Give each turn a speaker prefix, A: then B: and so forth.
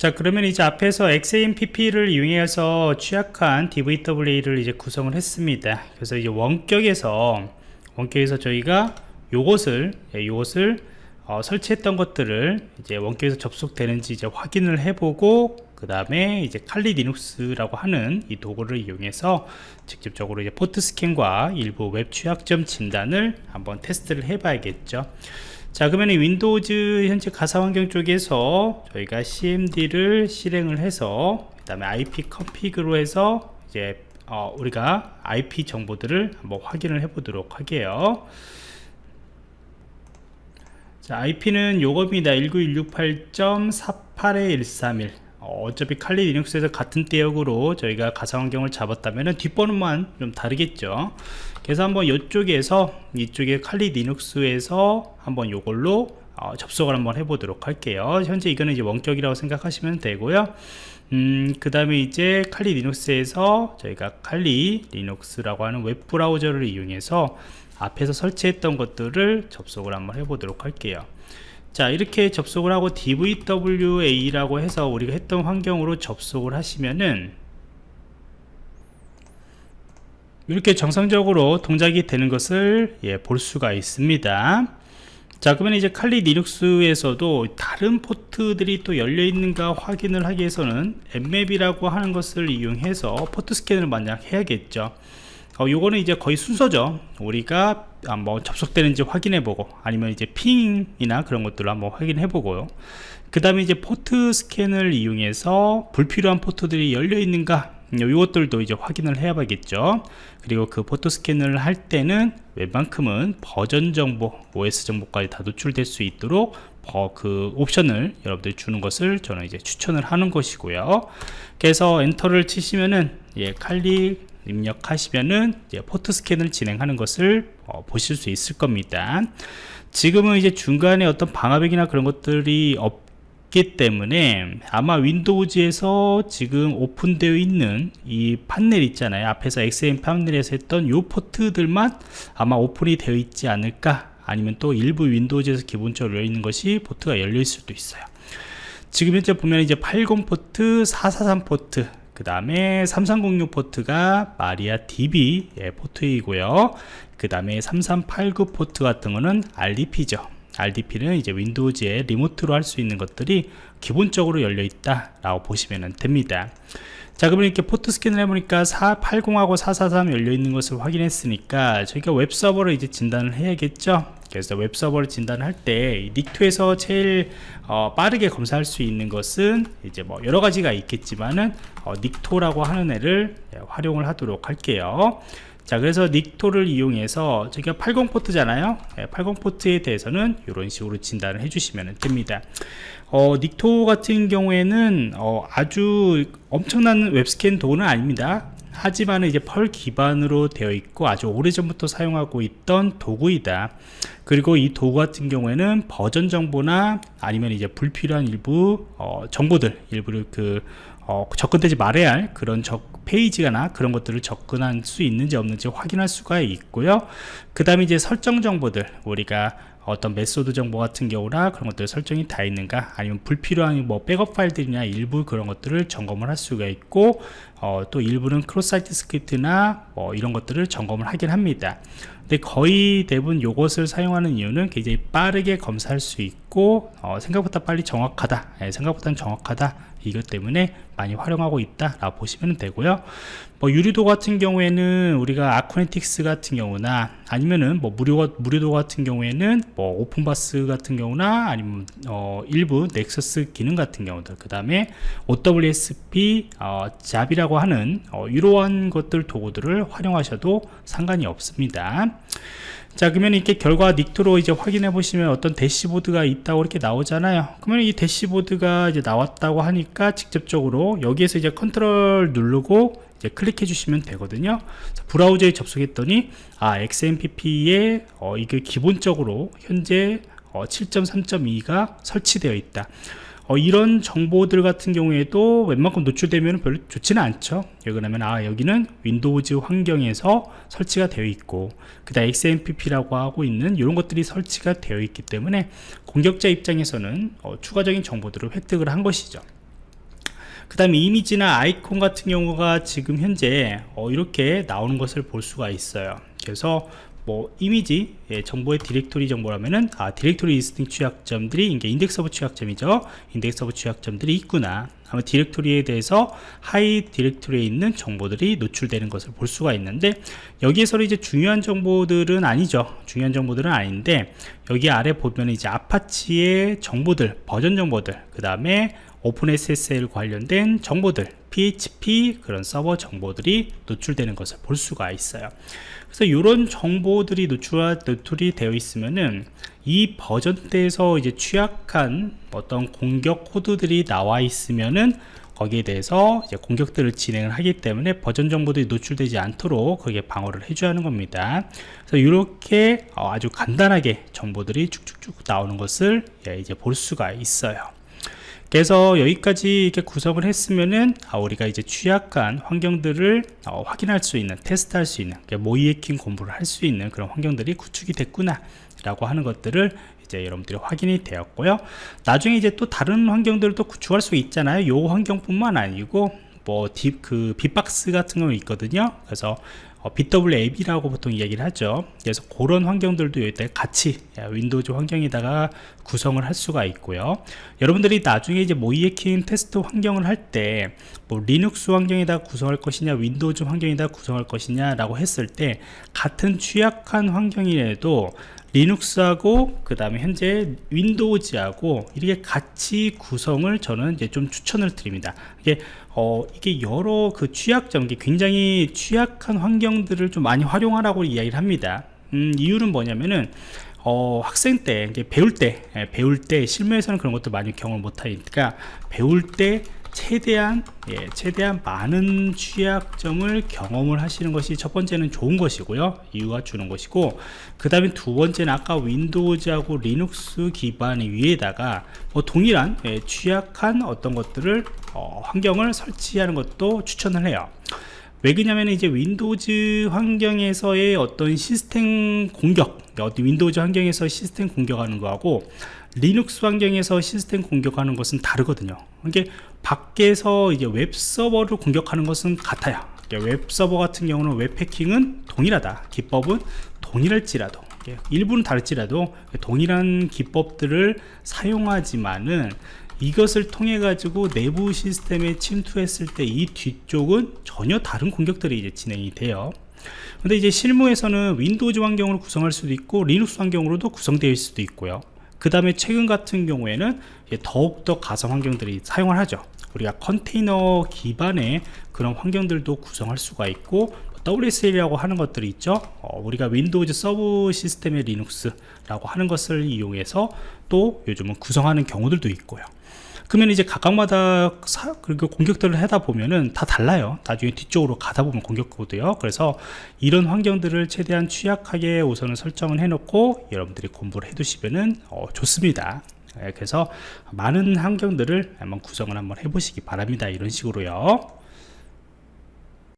A: 자 그러면 이제 앞에서 XAMPP를 이용해서 취약한 DVWA를 이제 구성을 했습니다. 그래서 이제 원격에서 원격에서 저희가 요것을 예, 요것을 어, 설치했던 것들을 이제 원격에서 접속되는지 이제 확인을 해보고 그 다음에 이제 칼리 리눅스라고 하는 이 도구를 이용해서 직접적으로 이제 port scan과 일부 웹 취약점 진단을 한번 테스트를 해 봐야겠죠 자 그러면 Windows 현재 가상 환경 쪽에서 저희가 cmd를 실행을 해서 그 다음에 ipconfig로 해서 이제 어, 우리가 IP 정보들을 한번 확인을 해 보도록 할게요. 자 IP는 요겁니다. 19168.48-131 어, 어차피 칼리 리눅스에서 같은 대역으로 저희가 가상환경을 잡았다면 뒷번호만 좀 다르겠죠. 그래서 한번 이쪽에서 이쪽에 칼리 리눅스에서 한번 요걸로 어, 접속을 한번 해보도록 할게요. 현재 이거는 이제 원격이라고 생각하시면 되고요. 음, 그 다음에 이제 칼리 리눅스에서 저희가 칼리 리눅스라고 하는 웹 브라우저를 이용해서 앞에서 설치했던 것들을 접속을 한번 해보도록 할게요 자 이렇게 접속을 하고 DVWA라고 해서 우리가 했던 환경으로 접속을 하시면은 이렇게 정상적으로 동작이 되는 것을 예, 볼 수가 있습니다. 자 그러면 이제 칼리 리눅스에서도 다른 포트들이 또 열려 있는가 확인을 하기 위해서는 Nmap이라고 하는 것을 이용해서 포트 스캔을 만약 해야겠죠 어, 요거는 이제 거의 순서죠. 우리가 한번 접속되는지 확인해 보고 아니면 이제 ping이나 그런 것들을 한번 확인해 보고요. 그 다음에 이제 포트 스캔을 이용해서 불필요한 포트들이 열려 있는가 이것들도 이제 확인을 해야 겠죠. 그리고 그 포트 스캔을 할 때는 웬만큼은 버전 정보 OS 정보까지 다 노출될 수 있도록 그 옵션을 여러분들이 주는 것을 저는 이제 추천을 하는 것이고요. 그래서 엔터를 치시면은 예, 칼리 입력하시면은 포트 스캔을 진행하는 것을 어, 보실 수 있을 겁니다. 지금은 이제 중간에 어떤 방화벽이나 그런 것들이 없 기 때문에 아마 윈도우즈에서 지금 오픈되어 있는 이 판넬 있잖아요. 앞에서 XAMPP 판넬에서 했던 요 포트들만 아마 오픈이 되어 있지 않을까? 아니면 또 일부 윈도우즈에서 기본적으로 열려 있는 것이 포트가 열릴 수도 있어요. 지금 현재 보면 이제 80 포트 443 포트 그 다음에 3306 포트가 MariaDB 예, 포트이고요. 그 다음에 3389 포트 같은 거는 RDP죠. RDP는 이제 윈도우즈에 remote로 할 수 있는 것들이 기본적으로 열려 있다 라고 보시면 됩니다. 자 그러면 이렇게 포트 스캔을 해보니까 80하고 443 열려 있는 것을 확인했으니까 저희가 웹 서버를 이제 진단을 해야겠죠 그래서 웹 서버를 진단할 때 Nikto에서 제일 어, 빠르게 검사할 수 있는 것은 이제 뭐 여러 가지가 있겠지만은 어, 닉토라고 하는 애를 예, 활용을 하도록 할게요. 자 그래서 닉토를 이용해서 저희가 80 포트잖아요. 80 포트에 대해서는 이런 식으로 진단을 해주시면 됩니다. 어, 닉토 같은 경우에는 어, 아주 엄청난 웹스캔 도구는 아닙니다 하지만 이제 펄 기반으로 되어 있고 아주 오래전부터 사용하고 있던 도구이다. 그리고 이 도구 같은 경우에는 버전 정보나 아니면 이제 불필요한 일부 어, 정보들 일부를 그 어, 접근되지 말아야 할 그런 적, 페이지나 그런 것들을 접근할 수 있는지 없는지 확인할 수가 있고요. 그 다음에 이제 설정 정보들 우리가 어떤 method 정보 같은 경우나 그런 것들 설정이 다 있는가 아니면 불필요한 뭐 백업 파일들이나 일부 그런 것들을 점검을 할 수가 있고 어, 또 일부는 cross site script나 뭐 이런 것들을 점검을 하긴 합니다 근데 거의 대부분 이것을 사용하는 이유는 굉장히 빠르게 검사할 수 있고 어, 생각보다 빨리 정확하다 예, 생각보다는 정확하다 이것 때문에 많이 활용하고 있다 라고 보시면 되고요. 뭐 유리도 같은 경우에는 우리가 아쿠네틱스 같은 경우나 아니면은 뭐 무료 무료도 같은 경우에는 뭐 오픈바스 같은 경우나 아니면 어 일부 넥서스 기능 같은 경우들 그 다음에 OWSP 어, 잡이라고 하는 어, 이러한 것들 도구들을 활용하셔도 상관이 없습니다 자 그러면 이렇게 결과 Nikto로 이제 확인해 보시면 어떤 대시보드가 있다고 이렇게 나오잖아요. 그러면 이 대시보드가 이제 나왔다고 하니까 직접적으로 여기에서 이제 컨트롤 누르고 이제 클릭해 주시면 되거든요. 자, 브라우저에 접속했더니 아 XAMPP에 어, 이게 기본적으로 현재 어, 7.3.2가 설치되어 있다 어, 이런 정보들 같은 경우에도 웬만큼 노출되면 별로 좋지는 않죠. 그러면 아 여기는 윈도우즈 환경에서 설치가 되어 있고 그 다 음 XAMPP라고 하고 있는 이런 것들이 설치가 되어 있기 때문에 공격자 입장에서는 어, 추가적인 정보들을 획득을 한 것이죠. 그 다음에 이미지나 아이콘 같은 경우가 지금 현재 어, 이렇게 나오는 것을 볼 수가 있어요. 그래서 뭐 이미지 예, 정보의 디렉토리 정보라면은 아 directory listing 취약점들이 이게 인덱스 서버 취약점이죠. 인덱스 서버 취약점들이 있구나. 아마 디렉토리에 대해서 하위 디렉토리에 있는 정보들이 노출되는 것을 볼 수가 있는데 여기에서는 이제 중요한 정보들은 아니죠. 중요한 정보들은 아닌데 여기 아래 보면 이제 아파치의 정보들 버전 정보들 그 다음에 OpenSSL 관련된 정보들 PHP 그런 서버 정보들이 노출되는 것을 볼 수가 있어요 그래서 이런 정보들이 노출, 노출이 되어 있으면은 이 버전대에서 이제 취약한 어떤 공격 코드들이 나와 있으면은 거기에 대해서 이제 공격들을 진행을 하기 때문에 버전 정보들이 노출되지 않도록 그게 방어를 해줘야 하는 겁니다. 그래서 이렇게 아주 간단하게 정보들이 쭉쭉쭉 나오는 것을 예, 이제 볼 수가 있어요. 그래서 여기까지 이렇게 구성을 했으면은 아, 우리가 이제 취약한 환경들을 어, 확인할 수 있는 테스트할 수 있는 모이에킹 공부를 할 수 있는 그런 환경들이 구축이 됐구나 라고 하는 것들을 이제 여러분들이 확인이 되었고요. 나중에 이제 또 다른 환경들을 또 구축할 수 있잖아요. 요 환경뿐만 아니고 뭐 딥 그 빅박스 같은 거 있거든요. 그래서 어, bWAPP라고 보통 이야기를 하죠. 그래서 그런 환경들도 여기다 같이 윈도우즈 환경에다가 구성을 할 수가 있고요. 여러분들이 나중에 이제 모의해킹 테스트 환경을 할 때 뭐 리눅스 환경에다 구성할 것이냐 윈도우즈 환경에다 구성할 것이냐 라고 했을 때 같은 취약한 환경이라도 리눅스하고 그 다음에 현재 윈도우즈하고 이렇게 같이 구성을 저는 이제 좀 추천을 드립니다. 이게 어 이게 여러 그 취약점 이 굉장히 취약한 환경들을 좀 많이 활용하라고 이야기를 합니다. 음, 이유는 뭐냐면은 어, 학생 때 배울 때 예, 배울 때 실무에서는 그런 것도 많이 경험을 못하니까 배울 때 최대한 예, 최대한 많은 취약점을 경험을 하시는 것이 첫 번째는 좋은 것이고요. 이유가 주는 것이고 그 다음에 두 번째는 아까 윈도우즈하고 리눅스 기반 위에다가 뭐 동일한 예, 취약한 어떤 것들을 어, 환경을 설치하는 것도 추천을 해요 왜 그러냐면 이제 윈도우즈 환경에서의 어떤 시스템 공격 어디 윈도우즈 환경에서 시스템 공격하는 거하고 리눅스 환경에서 시스템 공격하는 것은 다르거든요. 이게 밖에서 이제 웹 서버를 공격하는 것은 같아요. 웹 서버 같은 경우는 웹 해킹은 동일하다. 기법은 동일할지라도 일부는 다를지라도 동일한 기법들을 사용하지만은 이것을 통해 가지고 내부 시스템에 침투했을 때 이 뒤쪽은 전혀 다른 공격들이 이제 진행이 돼요. 근데 이제 실무에서는 윈도우즈 환경으로 구성할 수도 있고 리눅스 환경으로도 있을 수도 있고요. 그 다음에 최근 같은 경우에는 더욱더 가상 환경들이 사용을 하죠. 우리가 컨테이너 기반의 그런 환경들도 구성할 수가 있고 WSL이라고 하는 것들이 있죠. 어, 우리가 윈도우즈 subsystem의 리눅스라고 하는 것을 이용해서 또 요즘은 구성하는 경우들도 있고요. 그러면 이제 각각마다 사, 그리고 공격들을 하다 보면은 다 달라요. 나중에 뒤쪽으로 가다 보면 공격 코드요. 그래서 이런 환경들을 최대한 취약하게 우선은 설정을 해 놓고 여러분들이 공부를 해 두시면은 어, 좋습니다. 예, 그래서 많은 환경들을 한번 구성을 한번 해보시기 바랍니다. 이런 식으로요